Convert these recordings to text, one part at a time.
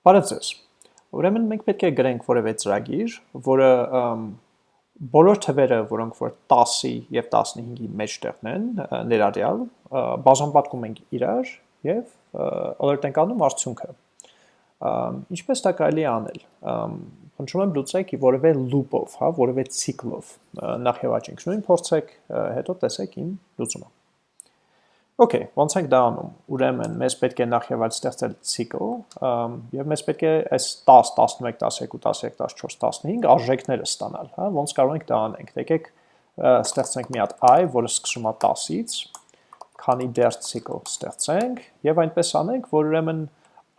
Բարև ձեզ։ Ուրեմն մենք պետք է գրենք որևէ ծրագիր, որը բոլոր թվերը, որոնք որ 10-ի եւ 15-ի մեջտեղն են, ներառյալ, բաժանպատկում ենք իրար եւ alert ենք անում արդյունքը։ Ինչպես դա կարելի է անել։ Խնդրում եմ լուծեք որևէ loop-ով, հա, որևէ ցիկլով։ Նախ եւ առաջ նույն փորձեք, հետո տեսեք իմ լուծումը։ Okay, ոնց ենք դա անում։ Ուրեմն մեզ պետք է նախ եւ այլ ստեղծել ցիկլ, եւ մեզ պետք է այս 10, 11, 12, 13, 14, 15 արժեքները ստանալ, հա, ոնց կարող ենք դա անենք։ Եկեք ստեղծենք մի հատ i, որը սկսում է 10-ից, քանի դեռ ցիկլ ստեղծենք եւ այնպես անենք, որ ուրեմն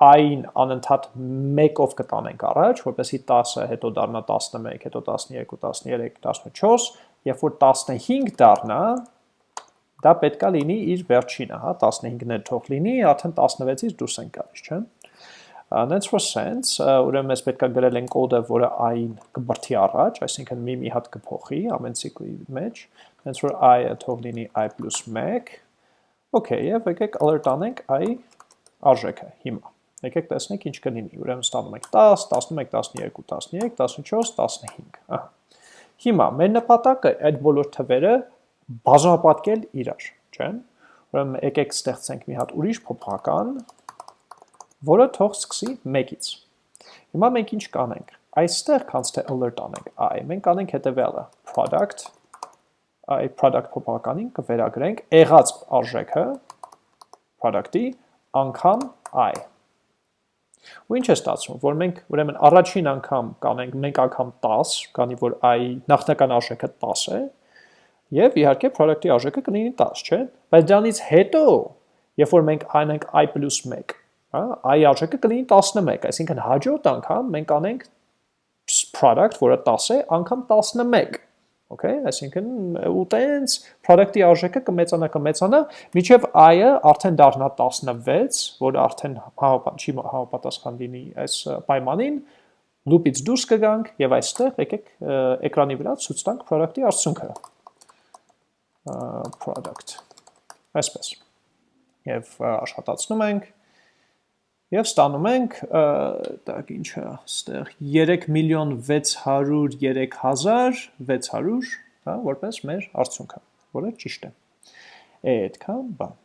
i-ին անընդհատ 1-ով կտանենք առաջ, որպեսզի 10-ը հետո դառնա 11, հետո 12, 13, 14, երբ որ 15 դառնա, դա պետքա լինի իր վերջինը, հա, 15-ն էլ թող լինի, արդեն 16-ից դուրս են գալիս, չէ՞։ That's for sense, ուրեմն mēs պետքա գրել են կոդը, որը i-ին կբրթի առաջ, այսինքն մի մի հատ կփոխի ամեն ցիկլի մեջ, hence որ i-ը թող լինի i + 1։ Okay, եւ եկեք alert անենք i արժեքը հիմա։ Եկեք տեսնենք ինչ կլինի։ Ուրեմն ստանում ենք 10, 11, 12, 13, 14, 15։ Ահա։ Հիմա մեր նպատակը այդ բոլոր թվերը բաժանապատկել իրար, չէ՞։ Ուրեմն եկեք ստեղծենք մի հատ ուրիշ փոփոխական, որը թող սկսի 1-ից։ Հիմա մենք ինչ կանենք։ Այստեղ կանց թե alert անենք i, մենք կանենք հետևյալը. product i product փոփոխականին կվերագրենք եղած արժեքը product-ի անգամ i։ Ու ինչ է ստացվում, որ մենք ուրեմն առաջին անգամ կանենք 1 անգամ 10, քանի որ i նախնական արժեքը 10 է, Եվ իհարկե product-ի արժեքը կլինի 10, չէ՞։ Բայց դրանից հետո, երբ որ մենք անենք i + 1, հա, i արժեքը կլինի 11, այսինքն հաջորդ անգամ մենք անենք product, որը 10 է, անգամ 11 Okay, այսինքն ու տենց product-ի արժեքը կմեծանա, կմեծանա, միջև i-ը արդեն դառնա 16, որը արդեն չի համապատասխան լինի այս պայմանին, loop-ից դուրս կգանք եւ այստեղ եկեք էկրանի վրա ցույց տանք product-ի արդյունքը product, այսպես, և աշխատացնում ենք, և ստանում ենք, տակ ինչը, ստեղ 3 միլիոն 603 հազար 600, որպես մեր արդյունքը, որը ճիշտ է, է այդքան բան։